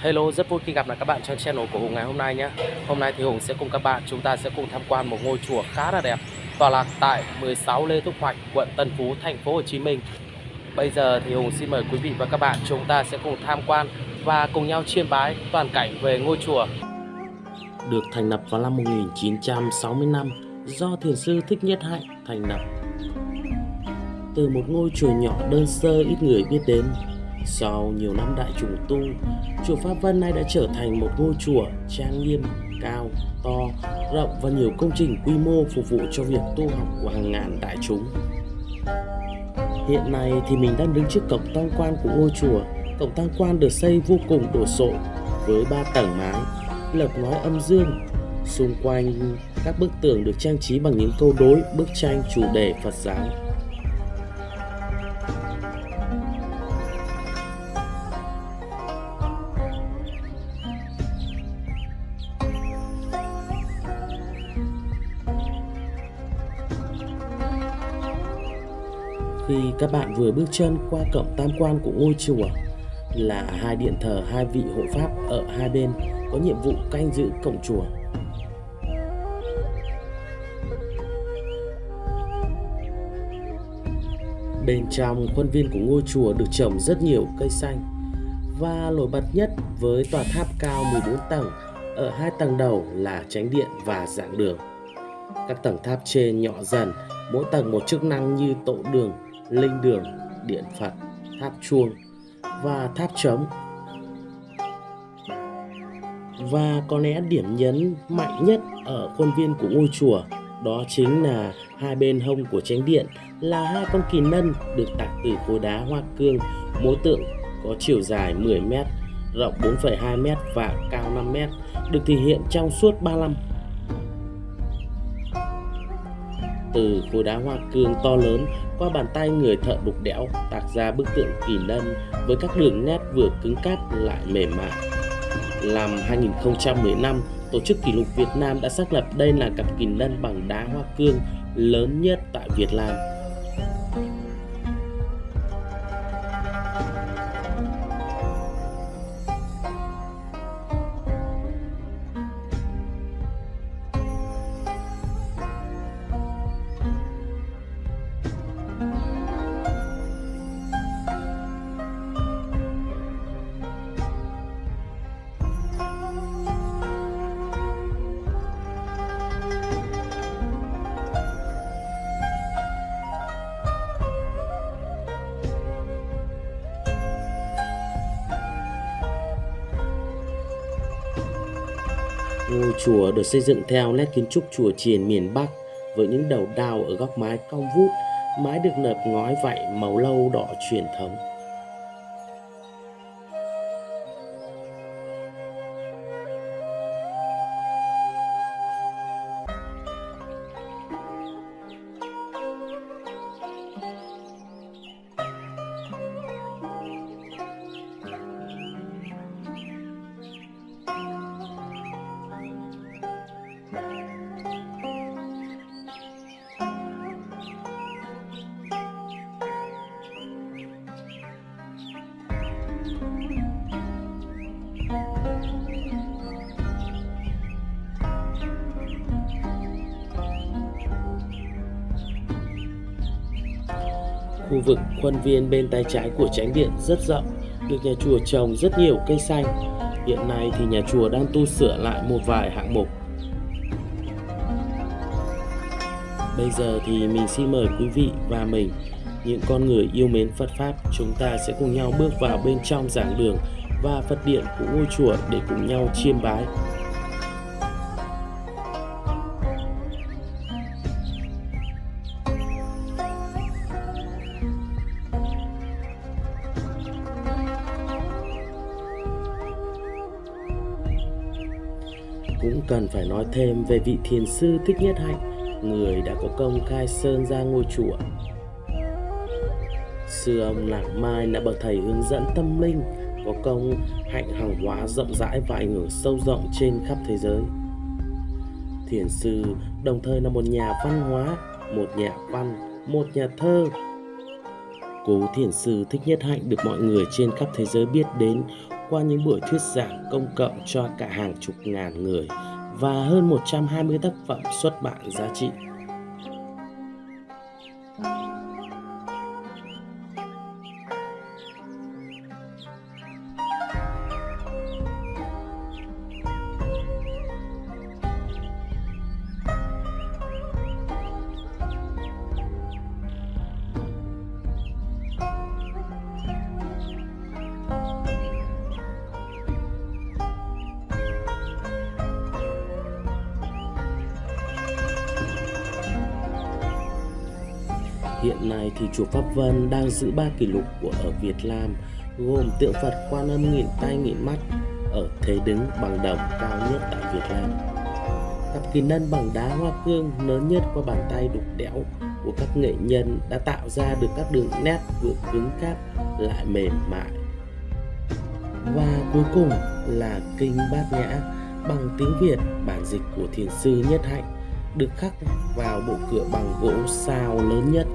Hello, rất vui khi gặp lại các bạn trên channel của Hùng ngày hôm nay nhé. Hôm nay thì Hùng sẽ cùng các bạn chúng ta sẽ cùng tham quan một ngôi chùa khá là đẹp tọa lạc tại 16 Lê Thúc Hoạch, quận Tân Phú, thành phố Hồ Chí Minh. Bây giờ thì Hùng xin mời quý vị và các bạn chúng ta sẽ cùng tham quan và cùng nhau chiêm bái toàn cảnh về ngôi chùa. Được thành lập vào năm 1965 do thiền sư Thích Nhất Hạnh thành lập. Từ một ngôi chùa nhỏ đơn sơ ít người biết đến, sau nhiều năm đại trùng tu, chùa Pháp Vân nay đã trở thành một ngôi chùa trang nghiêm, cao, to, rộng và nhiều công trình quy mô phục vụ cho việc tu học của hàng ngàn đại chúng. Hiện nay thì mình đang đứng trước cổng tam quan của ngôi chùa. Cổng tam quan được xây vô cùng đồ sộ với ba tầng mái, lợp ngói âm dương. Xung quanh các bức tường được trang trí bằng những câu đối, bức tranh chủ đề Phật giáo. Khi các bạn vừa bước chân qua cổng tam quan của ngôi chùa là hai điện thờ hai vị hộ pháp ở hai bên có nhiệm vụ canh giữ cổng chùa. Bên trong khuôn viên của ngôi chùa được trồng rất nhiều cây xanh và nổi bật nhất với tòa tháp cao 14 tầng ở hai tầng đầu là tránh điện và giảng đường. Các tầng tháp trên nhỏ dần, mỗi tầng một chức năng như tổ đường, linh đường, điện Phật, tháp chuông và tháp trống. Và có lẽ điểm nhấn mạnh nhất ở khuôn viên của ngôi chùa đó chính là hai bên hông của chánh điện là hai con kỳ lân được tạo từ khối đá hoa cương, mỗi tượng có chiều dài 10 m, rộng 4,2 m và cao 5 m, được thể hiện trong suốt 35 từ khối đá hoa cương to lớn qua bàn tay người thợ đục đẽo tạc ra bức tượng kỳ lân với các đường nét vừa cứng cáp lại mềm mại. Năm 2015, Tổ chức Kỷ lục Việt Nam đã xác lập đây là cặp kỳ lân bằng đá hoa cương lớn nhất tại Việt Nam. Ngôi chùa được xây dựng theo nét kiến trúc chùa chiền miền Bắc với những đầu đao ở góc mái cong vút, mái được nợp ngói vảy màu lâu đỏ truyền thống. Khu vực khuôn viên bên tay trái của tránh điện rất rộng, được nhà chùa trồng rất nhiều cây xanh. Hiện nay thì nhà chùa đang tu sửa lại một vài hạng mục. Bây giờ thì mình xin mời quý vị và mình, những con người yêu mến Phật Pháp, chúng ta sẽ cùng nhau bước vào bên trong giảng đường và Phật điện của ngôi chùa để cùng nhau chiêm bái cũng cần phải nói thêm về vị thiền sư Thích Nhất Hạnh, người đã có công khai sơn ra ngôi chùa. Sư ông Lạc Mai là bậc thầy hướng dẫn tâm linh, có công hạnh hàng hóa rộng rãi và ảnh hưởng sâu rộng trên khắp thế giới. Thiền sư đồng thời là một nhà văn hóa, một nhà văn, một nhà thơ. Cố thiền sư Thích Nhất Hạnh được mọi người trên khắp thế giới biết đến qua những buổi thuyết giảng công cộng cho cả hàng chục ngàn người và hơn 120 tác phẩm xuất bản giá trị. Hiện nay thì chùa Pháp Vân đang giữ ba kỷ lục của ở Việt Nam, gồm tượng Phật Quan Âm nghìn tay nghìn mắt ở thế đứng bằng đồng cao nhất tại Việt Nam. Cặp kỳ nân bằng đá hoa cương lớn nhất qua bàn tay đục đẽo của các nghệ nhân đã tạo ra được các đường nét vừa cứng cáp lại mềm mại. Và cuối cùng là kinh bát nhã bằng tiếng Việt, bản dịch của thiền sư Nhất Hạnh, được khắc vào bộ cửa bằng gỗ sao lớn nhất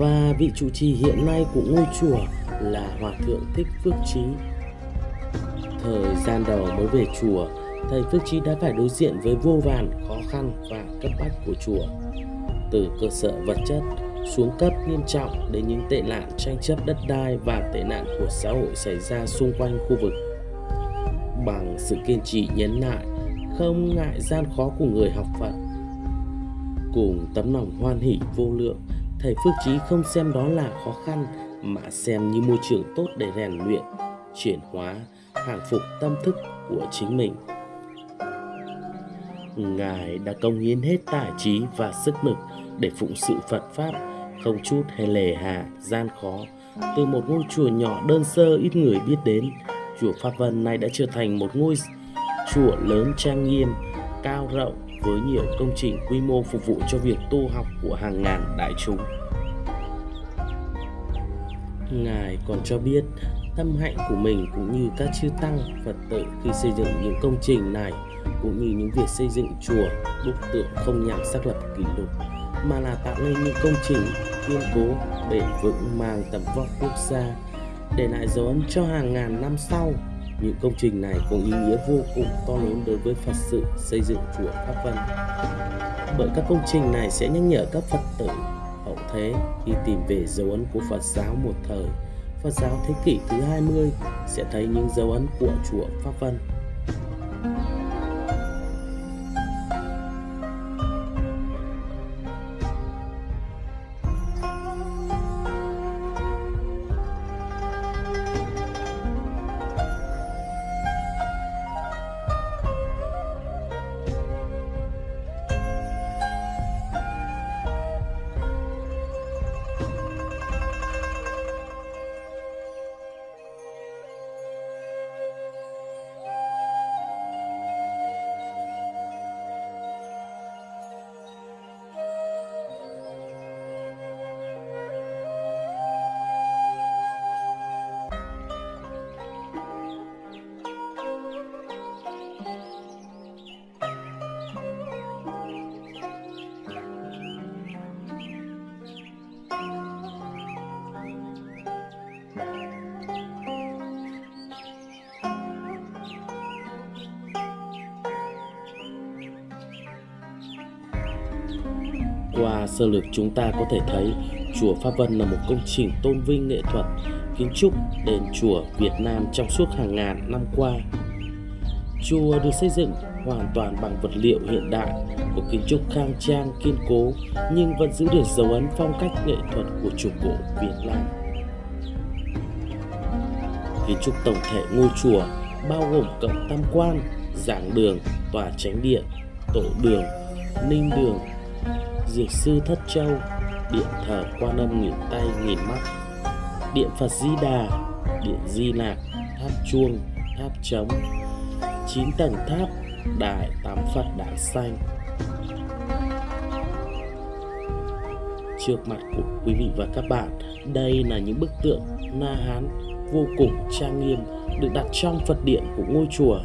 và vị chủ trì hiện nay của ngôi chùa là Hòa Thượng Thích Phước Trí. Thời gian đầu mới về chùa, thầy Phước Trí đã phải đối diện với vô vàn khó khăn và cấp bách của chùa. Từ cơ sở vật chất xuống cấp nghiêm trọng đến những tệ nạn tranh chấp đất đai và tệ nạn của xã hội xảy ra xung quanh khu vực. Bằng sự kiên trì nhấn nại, không ngại gian khó của người học Phật, cùng tấm lòng hoan hỷ vô lượng, thầy Phước Trí không xem đó là khó khăn mà xem như môi trường tốt để rèn luyện, chuyển hóa, hàng phục tâm thức của chính mình. Ngài đã công hiến hết tài trí và sức lực để phụng sự Phật Pháp, không chút hay lề hà, gian khó. Từ một ngôi chùa nhỏ đơn sơ ít người biết đến, chùa Pháp Vân này đã trở thành một ngôi chùa lớn trang nghiêm, cao rộng với nhiều công trình quy mô phục vụ cho việc tu học của hàng ngàn đại chúng. Ngài còn cho biết, tâm hạnh của mình cũng như các chư tăng, Phật tử khi xây dựng những công trình này, cũng như những việc xây dựng chùa đúc tượng không nhằm xác lập kỷ lục, mà là tạo nên những công trình kiên cố bền vững mang tầm vóc quốc gia, để lại dấu ấn cho hàng ngàn năm sau những công trình này có ý nghĩa vô cùng to lớn đối với Phật sự xây dựng chùa Pháp Vân. Bởi các công trình này sẽ nhắc nhở các Phật tử hậu thế khi tìm về dấu ấn của Phật giáo một thời, Phật giáo thế kỷ thứ 20 sẽ thấy những dấu ấn của chùa Pháp Vân. Qua sơ lược chúng ta có thể thấy chùa Pháp Vân là một công trình tôn vinh nghệ thuật kiến trúc đền chùa Việt Nam trong suốt hàng ngàn năm qua. Chùa được xây dựng hoàn toàn bằng vật liệu hiện đại của kiến trúc khang trang kiên cố nhưng vẫn giữ được dấu ấn phong cách nghệ thuật của chùa cổ Việt Nam. Kiến trúc tổng thể ngôi chùa bao gồm cổng tam quan, giảng đường, tòa chánh điện, tổ đường, ninh đường, dược sư thất châu, điện thờ quan âm nghìn tay nghìn mắt, điện Phật Di Đà, điện Di Lạc, tháp chuông, tháp trống, chín tầng tháp, đại tám Phật đản xanh. Trước mặt của quý vị và các bạn, đây là những bức tượng Na Hán vô cùng trang nghiêm được đặt trong Phật điện của ngôi chùa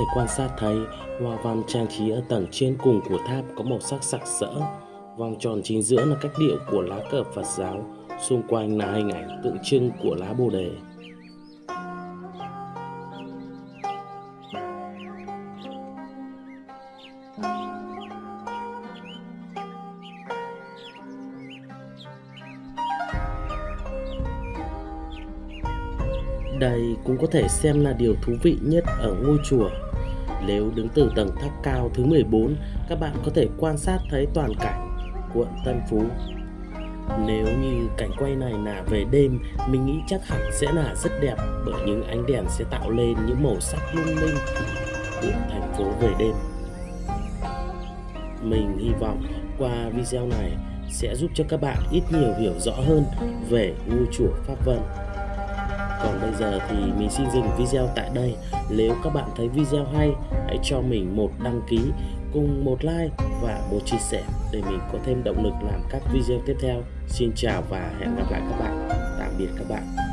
Thể quan sát thấy hoa văn trang trí ở tầng trên cùng của tháp có màu sắc sặc sỡ. Vòng tròn chính giữa là cách điệu của lá cờ Phật giáo, xung quanh là hình ảnh tượng trưng của lá Bồ đề. Đây cũng có thể xem là điều thú vị nhất ở ngôi chùa nếu đứng từ tầng tháp cao thứ 14, các bạn có thể quan sát thấy toàn cảnh quận Tân Phú. Nếu như cảnh quay này là về đêm, mình nghĩ chắc hẳn sẽ là rất đẹp bởi những ánh đèn sẽ tạo lên những màu sắc lung linh của thành phố về đêm. Mình hy vọng qua video này sẽ giúp cho các bạn ít nhiều hiểu rõ hơn về ngôi chùa Pháp Vân. Còn bây giờ thì mình xin dừng video tại đây. Nếu các bạn thấy video hay, hãy cho mình một đăng ký cùng một like và một chia sẻ để mình có thêm động lực làm các video tiếp theo. Xin chào và hẹn gặp lại các bạn. Tạm biệt các bạn.